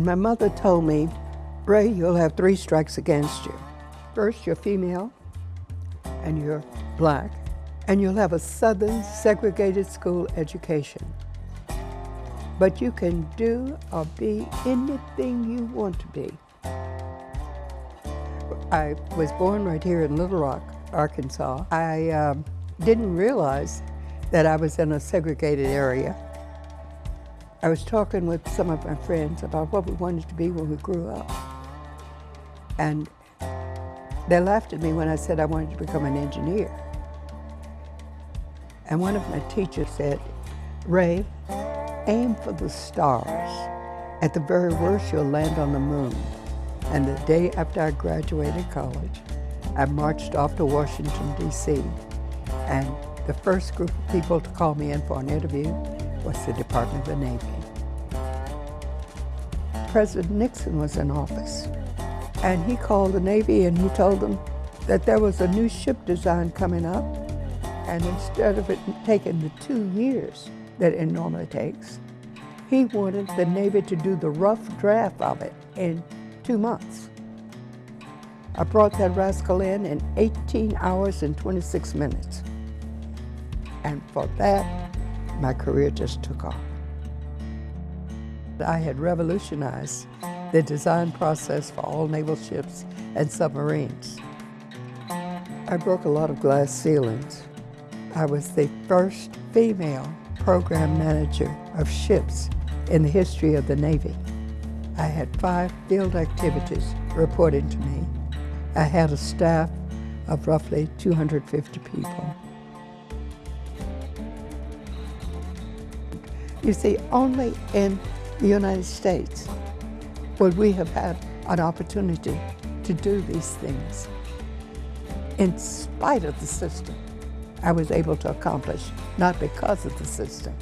My mother told me, Raye, you'll have three strikes against you. First, you're female, and you're black, and you'll have a Southern segregated school education. But you can do or be anything you want to be. I was born right here in Little Rock, Arkansas. I um, didn't realize that I was in a segregated area. I was talking with some of my friends about what we wanted to be when we grew up. And they laughed at me when I said I wanted to become an engineer. And one of my teachers said, Raye, aim for the stars. At the very worst, you'll land on the moon. And the day after I graduated college, I marched off to Washington, D.C. And the first group of people to call me in for an interview was the Department of the Navy. President Nixon was in office, and he called the Navy and he told them that there was a new ship design coming up, and instead of it taking the two years that it normally takes, he wanted the Navy to do the rough draft of it in two months. I brought that rascal in in 18 hours and 26 minutes. And for that, my career just took off. I had revolutionized the design process for all naval ships and submarines. I broke a lot of glass ceilings. I was the first female program manager of ships in the history of the Navy. I had five field activities reporting to me. I had a staff of roughly 250 people. You see, only in the United States would we have had an opportunity to do these things. In spite of the system, I was able to accomplish, not because of the system.